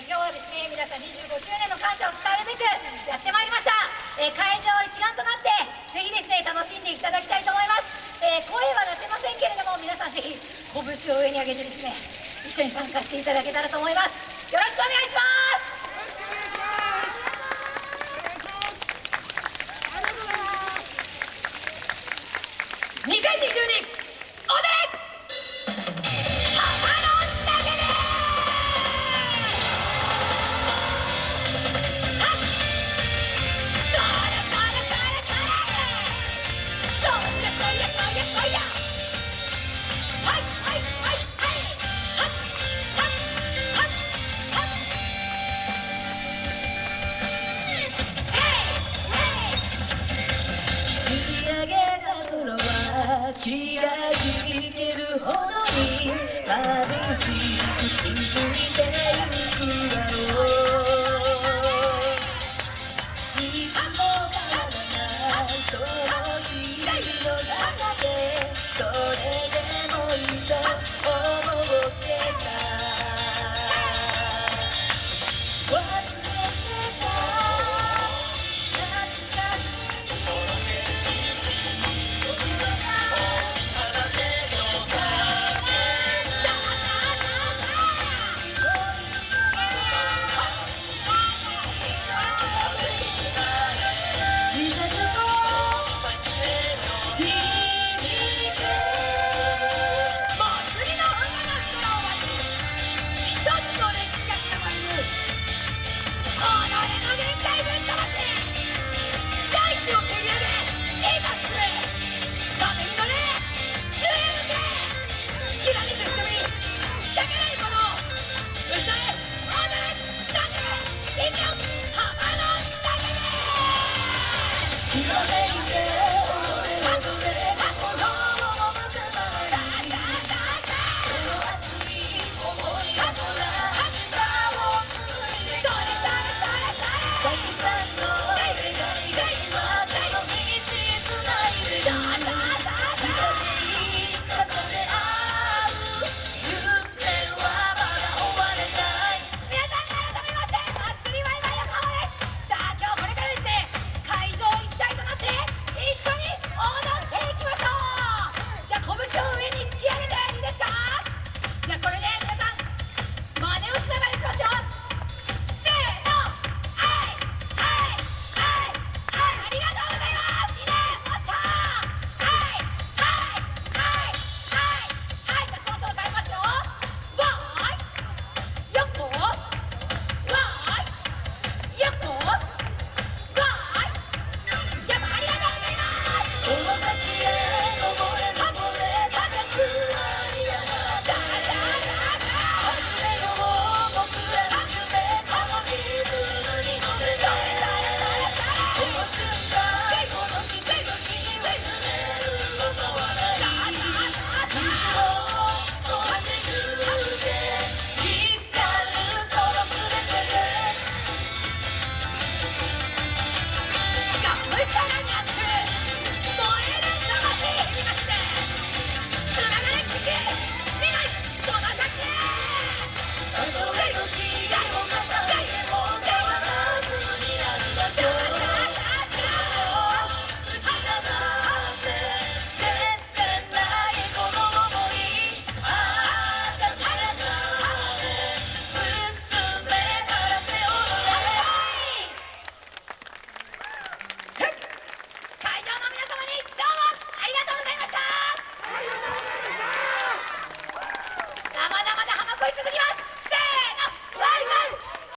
今日はですね皆さん25周年の感謝を伝えるべくやってまいりました、えー、会場一丸となってぜひですね楽しんでいただきたいと思います、えー、声は出せませんけれども皆さんぜひ拳を上に上げてですね一緒に参加していただけたらと思います。よろしくお願いします。2022気が引けるほどに眩しく気づ